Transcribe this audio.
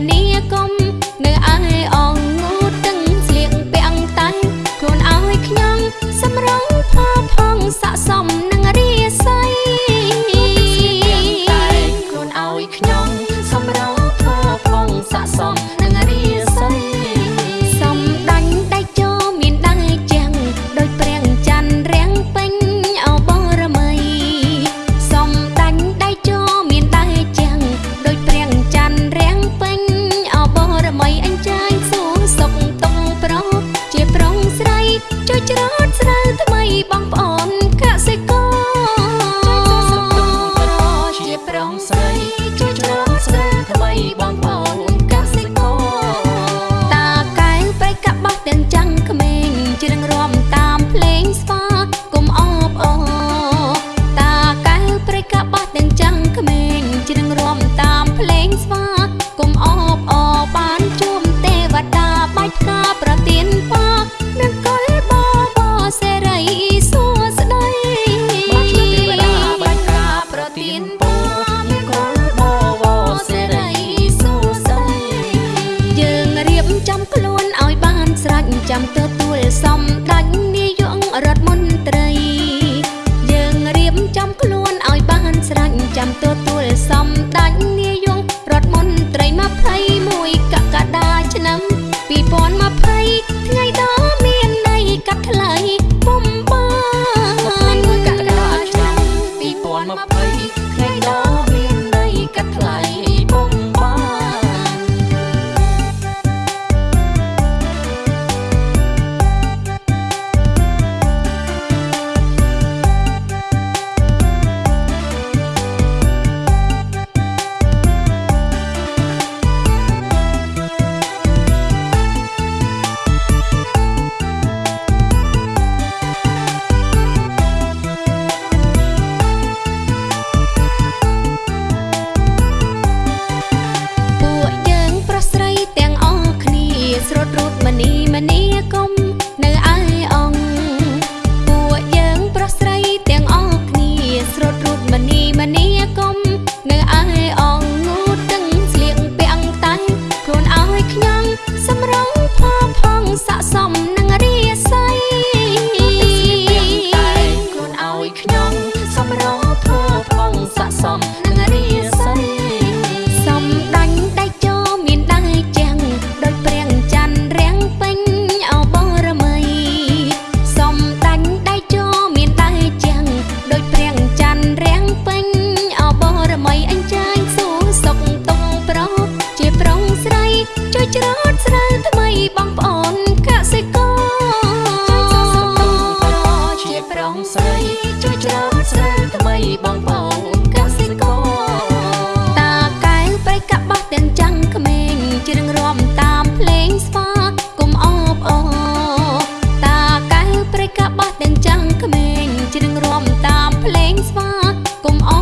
ni công 想的。 រាំតាមភ្លេងស្វាកុំអ